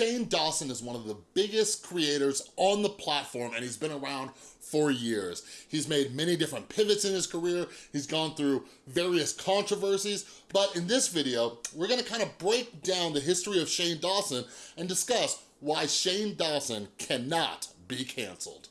Shane Dawson is one of the biggest creators on the platform and he's been around for years. He's made many different pivots in his career. He's gone through various controversies, but in this video, we're gonna kind of break down the history of Shane Dawson and discuss why Shane Dawson cannot be canceled.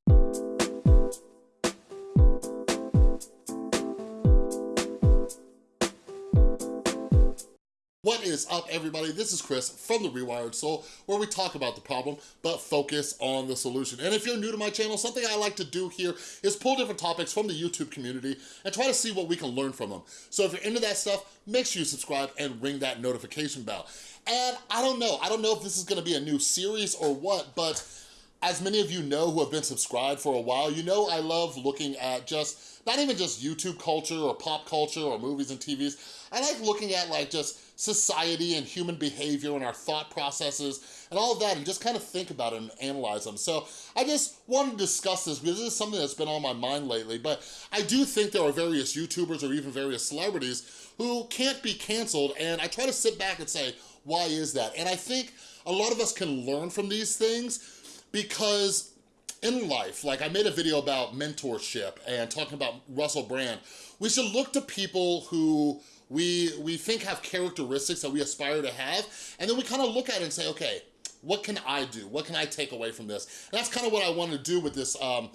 Is up, everybody? This is Chris from The Rewired Soul, where we talk about the problem, but focus on the solution. And if you're new to my channel, something I like to do here is pull different topics from the YouTube community and try to see what we can learn from them. So if you're into that stuff, make sure you subscribe and ring that notification bell. And I don't know, I don't know if this is gonna be a new series or what, but as many of you know who have been subscribed for a while, you know I love looking at just, not even just YouTube culture or pop culture or movies and TVs, I like looking at like just society and human behavior and our thought processes and all of that and just kind of think about it and analyze them. So I just wanted to discuss this because this is something that's been on my mind lately, but I do think there are various YouTubers or even various celebrities who can't be canceled and I try to sit back and say, why is that? And I think a lot of us can learn from these things because in life, like I made a video about mentorship and talking about Russell Brand, we should look to people who we, we think have characteristics that we aspire to have, and then we kind of look at it and say, okay, what can I do? What can I take away from this? And that's kind of what I want to do with this um,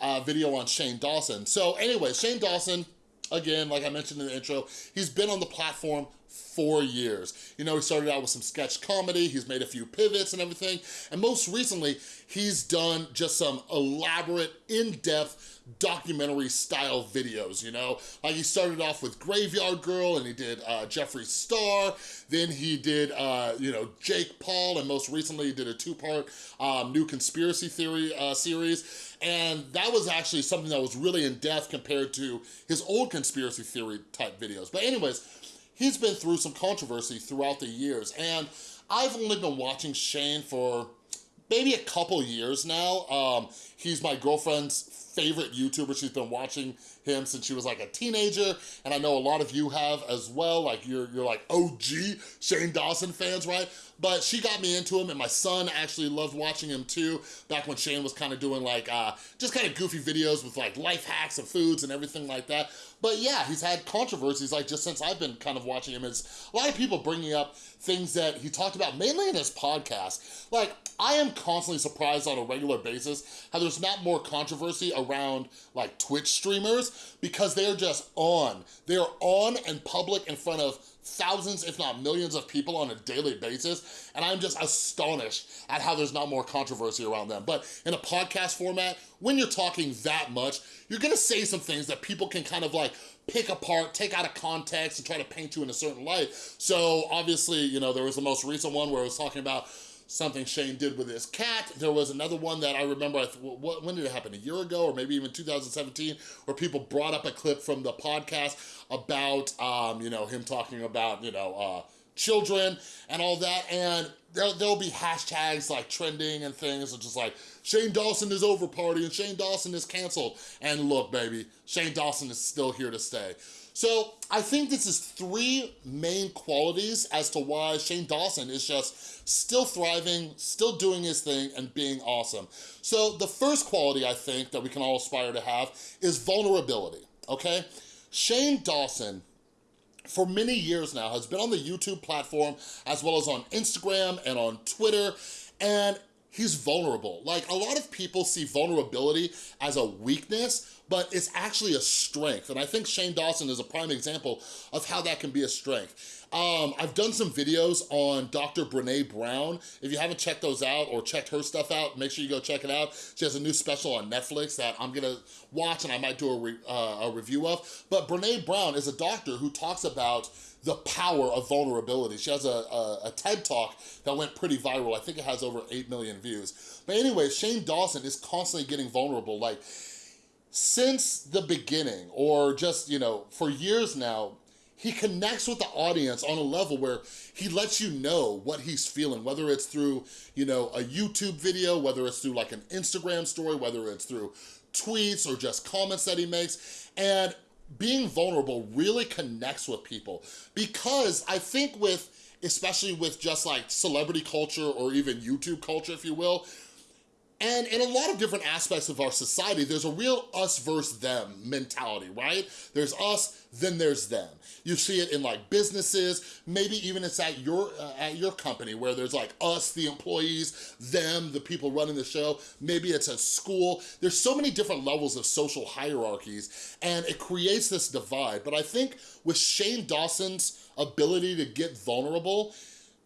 uh, video on Shane Dawson. So anyway, Shane Dawson, again, like I mentioned in the intro, he's been on the platform for years. You know, he started out with some sketch comedy, he's made a few pivots and everything, and most recently, he's done just some elaborate, in-depth documentary style videos, you know? Like he started off with Graveyard Girl and he did uh, Jeffree Star, then he did, uh, you know, Jake Paul, and most recently he did a two-part um, new conspiracy theory uh, series, and that was actually something that was really in-depth compared to his old conspiracy theory type videos. But anyways, he's been through some controversy throughout the years, and I've only been watching Shane for maybe a couple years now. Um, he's my girlfriend's favorite YouTuber. She's been watching him since she was like a teenager, and I know a lot of you have as well. Like you're, you're like OG Shane Dawson fans, right? But she got me into him, and my son actually loved watching him too, back when Shane was kind of doing like, uh, just kind of goofy videos with like life hacks and foods and everything like that. But yeah, he's had controversies like just since I've been kind of watching him. It's a lot of people bringing up things that he talked about, mainly in his podcast. Like, I am constantly surprised on a regular basis how there's not more controversy around like Twitch streamers because they're just on. They're on and public in front of thousands, if not millions of people on a daily basis, and I'm just astonished at how there's not more controversy around them. But in a podcast format, when you're talking that much, you're gonna say some things that people can kind of like pick apart, take out of context, and try to paint you in a certain light. So obviously, you know, there was the most recent one where it was talking about something Shane did with his cat. There was another one that I remember, I what, when did it happen? A year ago or maybe even 2017 where people brought up a clip from the podcast about, um, you know, him talking about, you know, uh, children and all that. And there, there'll be hashtags like trending and things and just like, Shane Dawson is over party and Shane Dawson is canceled. And look, baby, Shane Dawson is still here to stay. So I think this is three main qualities as to why Shane Dawson is just still thriving, still doing his thing, and being awesome. So the first quality I think that we can all aspire to have is vulnerability, okay? Shane Dawson for many years now has been on the YouTube platform as well as on Instagram and on Twitter and he's vulnerable. Like a lot of people see vulnerability as a weakness but it's actually a strength. And I think Shane Dawson is a prime example of how that can be a strength. Um, I've done some videos on Dr. Brene Brown. If you haven't checked those out or checked her stuff out, make sure you go check it out. She has a new special on Netflix that I'm gonna watch and I might do a, re uh, a review of. But Brene Brown is a doctor who talks about the power of vulnerability. She has a, a, a, TED Talk that went pretty viral. I think it has over 8 million views. But anyway, Shane Dawson is constantly getting vulnerable. Like, since the beginning, or just, you know, for years now, he connects with the audience on a level where he lets you know what he's feeling, whether it's through, you know, a YouTube video, whether it's through like an Instagram story, whether it's through tweets or just comments that he makes. And being vulnerable really connects with people because I think with especially with just like celebrity culture or even YouTube culture, if you will. And in a lot of different aspects of our society, there's a real us versus them mentality, right? There's us, then there's them. You see it in like businesses, maybe even it's at your uh, at your company where there's like us, the employees, them, the people running the show. Maybe it's a school. There's so many different levels of social hierarchies and it creates this divide. But I think with Shane Dawson's ability to get vulnerable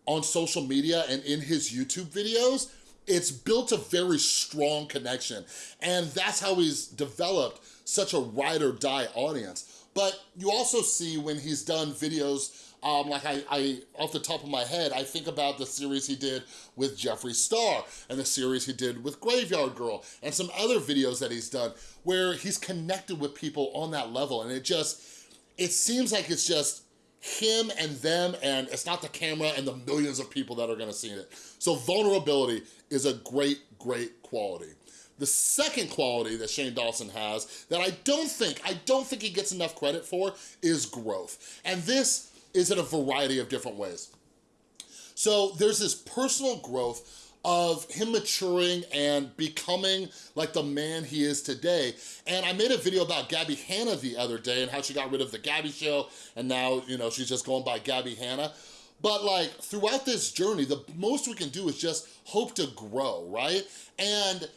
on social media and in his YouTube videos, it's built a very strong connection. And that's how he's developed such a ride or die audience. But you also see when he's done videos um, like I, I, off the top of my head, I think about the series he did with Jeffree Star and the series he did with Graveyard Girl and some other videos that he's done where he's connected with people on that level. And it just, it seems like it's just him and them and it's not the camera and the millions of people that are gonna see it. So vulnerability is a great, great quality. The second quality that Shane Dawson has that I don't think, I don't think he gets enough credit for is growth. And this is in a variety of different ways. So there's this personal growth of him maturing and becoming like the man he is today. And I made a video about Gabby Hanna the other day and how she got rid of the Gabby show and now, you know, she's just going by Gabby Hanna. But like throughout this journey, the most we can do is just hope to grow, right? And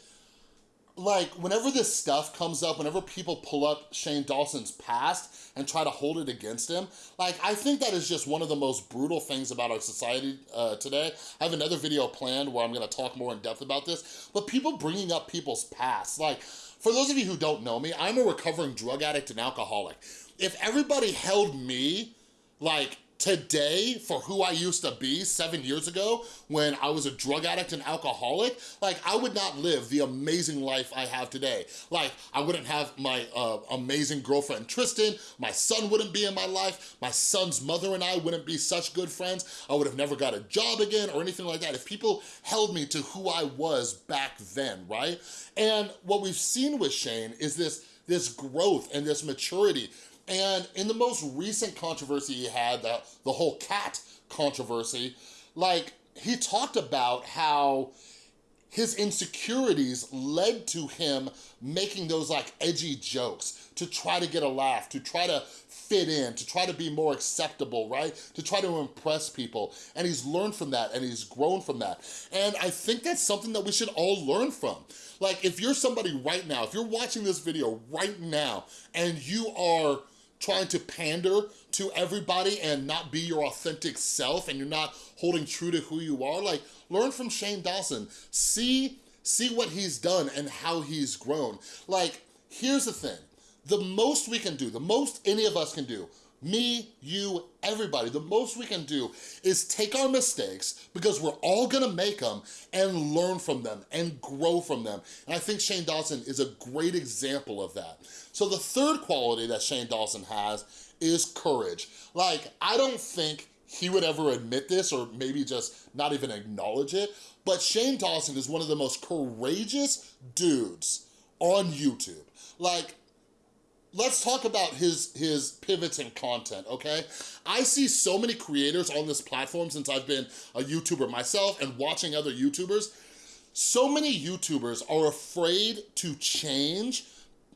like whenever this stuff comes up, whenever people pull up Shane Dawson's past and try to hold it against him, like I think that is just one of the most brutal things about our society uh, today. I have another video planned where I'm gonna talk more in depth about this, but people bringing up people's past, like for those of you who don't know me, I'm a recovering drug addict and alcoholic. If everybody held me like today for who I used to be seven years ago when I was a drug addict and alcoholic, like I would not live the amazing life I have today. Like I wouldn't have my uh, amazing girlfriend Tristan, my son wouldn't be in my life, my son's mother and I wouldn't be such good friends, I would have never got a job again or anything like that if people held me to who I was back then, right? And what we've seen with Shane is this, this growth and this maturity. And in the most recent controversy he had, the, the whole cat controversy, like he talked about how his insecurities led to him making those like edgy jokes to try to get a laugh, to try to fit in, to try to be more acceptable, right? To try to impress people. And he's learned from that and he's grown from that. And I think that's something that we should all learn from. Like if you're somebody right now, if you're watching this video right now and you are trying to pander to everybody and not be your authentic self and you're not holding true to who you are, like learn from Shane Dawson. See, see what he's done and how he's grown. Like, here's the thing. The most we can do, the most any of us can do, me, you, everybody, the most we can do is take our mistakes because we're all gonna make them and learn from them and grow from them. And I think Shane Dawson is a great example of that. So the third quality that Shane Dawson has is courage. Like, I don't think he would ever admit this or maybe just not even acknowledge it, but Shane Dawson is one of the most courageous dudes on YouTube. Like, let's talk about his his pivots in content okay i see so many creators on this platform since i've been a youtuber myself and watching other youtubers so many youtubers are afraid to change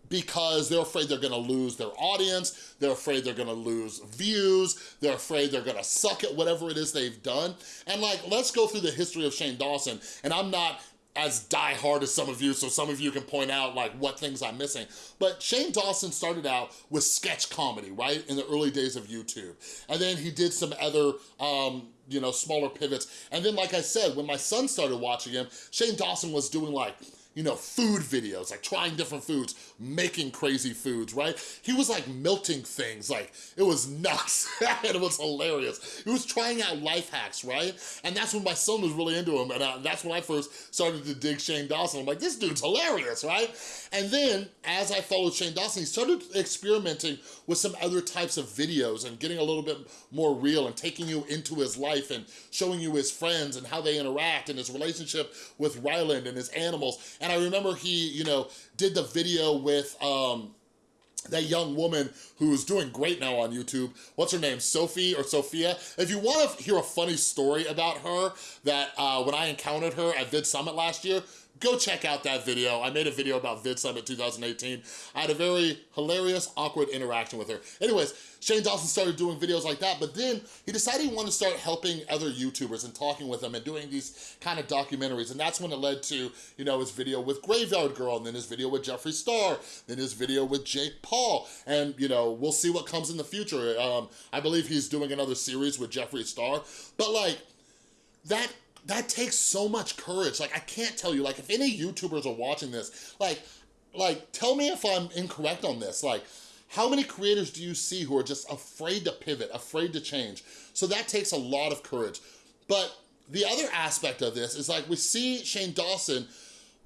because they're afraid they're gonna lose their audience, they're afraid they're gonna lose views, they're afraid they're gonna suck at whatever it is they've done. And like, let's go through the history of Shane Dawson, and I'm not as die-hard as some of you, so some of you can point out like what things I'm missing. But Shane Dawson started out with sketch comedy, right? In the early days of YouTube. And then he did some other, um, you know, smaller pivots. And then, like I said, when my son started watching him, Shane Dawson was doing like you know, food videos, like trying different foods, making crazy foods, right? He was like melting things, like it was nuts and it was hilarious. He was trying out life hacks, right? And that's when my son was really into him and I, that's when I first started to dig Shane Dawson. I'm like, this dude's hilarious, right? And then as I followed Shane Dawson, he started experimenting with some other types of videos and getting a little bit more real and taking you into his life and showing you his friends and how they interact and his relationship with Ryland and his animals. And I remember he, you know, did the video with, um, that young woman who's doing great now on YouTube. What's her name? Sophie or Sophia? If you want to hear a funny story about her that uh, when I encountered her at Vid Summit last year, go check out that video. I made a video about Vid Summit 2018. I had a very hilarious, awkward interaction with her. Anyways, Shane Dawson started doing videos like that, but then he decided he wanted to start helping other YouTubers and talking with them and doing these kind of documentaries. And that's when it led to, you know, his video with Graveyard Girl, and then his video with Jeffree Star, then his video with Jake Paul. And, you know, we'll see what comes in the future. Um, I believe he's doing another series with Jeffree Star. But like, that that takes so much courage. Like, I can't tell you, like, if any YouTubers are watching this, like, like, tell me if I'm incorrect on this. Like, how many creators do you see who are just afraid to pivot, afraid to change? So that takes a lot of courage. But the other aspect of this is like, we see Shane Dawson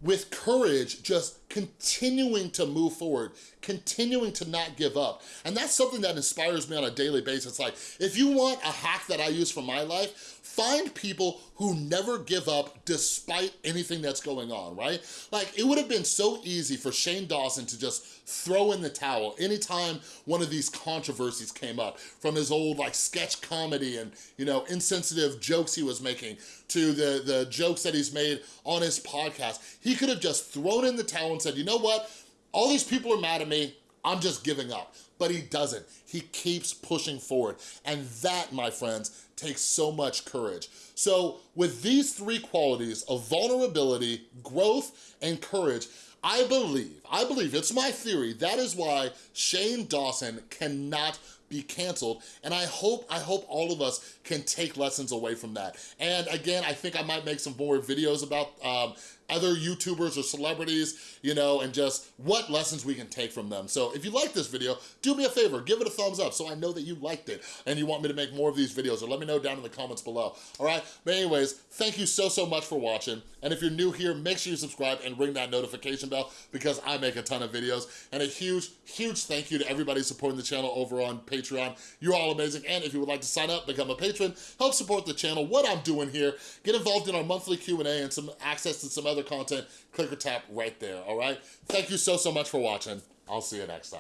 with courage, just continuing to move forward, continuing to not give up. And that's something that inspires me on a daily basis. Like, if you want a hack that I use for my life, find people who never give up despite anything that's going on, right? Like, it would have been so easy for Shane Dawson to just throw in the towel anytime one of these controversies came up, from his old like sketch comedy and, you know, insensitive jokes he was making to the, the jokes that he's made on his podcast. He could have just thrown in the towel and said, you know what? All these people are mad at me. I'm just giving up. But he doesn't. He keeps pushing forward. And that, my friends, takes so much courage. So with these three qualities of vulnerability, growth, and courage, I believe, I believe, it's my theory, that is why Shane Dawson cannot be canceled. And I hope, I hope all of us can take lessons away from that. And again, I think I might make some more videos about um, other YouTubers or celebrities, you know, and just what lessons we can take from them. So if you like this video, do me a favor, give it a thumbs up so I know that you liked it and you want me to make more of these videos or let me know down in the comments below, all right? But anyways, thank you so, so much for watching. And if you're new here, make sure you subscribe and ring that notification bell because I make a ton of videos. And a huge, huge thank you to everybody supporting the channel over on Patreon. You're all amazing. And if you would like to sign up, become a patron, help support the channel, what I'm doing here, get involved in our monthly Q&A and some access to some other content, click or tap right there, all right? Thank you so, so much for watching. I'll see you next time.